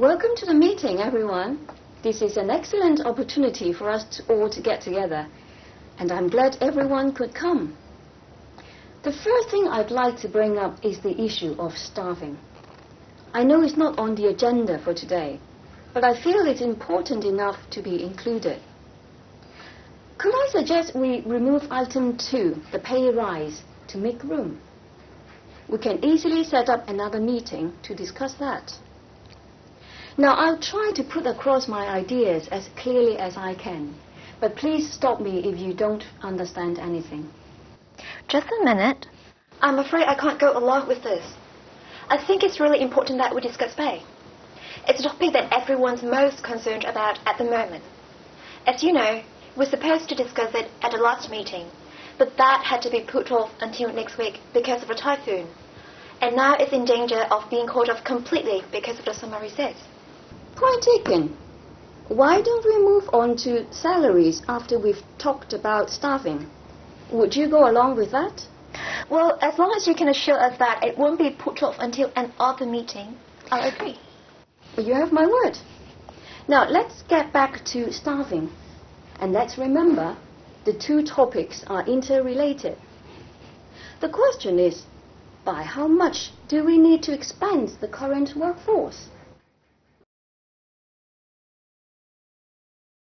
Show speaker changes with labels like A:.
A: Welcome to the meeting, everyone. This is an excellent opportunity for us to all to get together, and I'm glad everyone could come. The first thing I'd like to bring up is the issue of starving. I know it's not on the agenda for today, but I feel it's important enough to be included. Could I suggest we remove item 2, the pay rise, to make room? We can easily set up another meeting to discuss that. Now, I'll try to put across my ideas as clearly as I can, but please stop me if you don't understand anything.
B: Just a minute.
C: I'm afraid I can't go along with this. I think it's really important that we discuss pay. It's a topic that everyone's most concerned about at the moment. As you know, we're supposed to discuss it at the last meeting, but that had to be put off until next week because of a typhoon. And now it's in danger of being called off completely because of the summer recess.
A: Point taken. Why don't we move on to salaries after we've talked about staffing? Would you go along with that?
C: Well, as long as you can assure us that it won't be put off until another meeting, I'll agree.
A: You have my word. Now, let's get back to staffing. And let's remember, the two topics are interrelated. The question is, by how much do we need to expand the current workforce?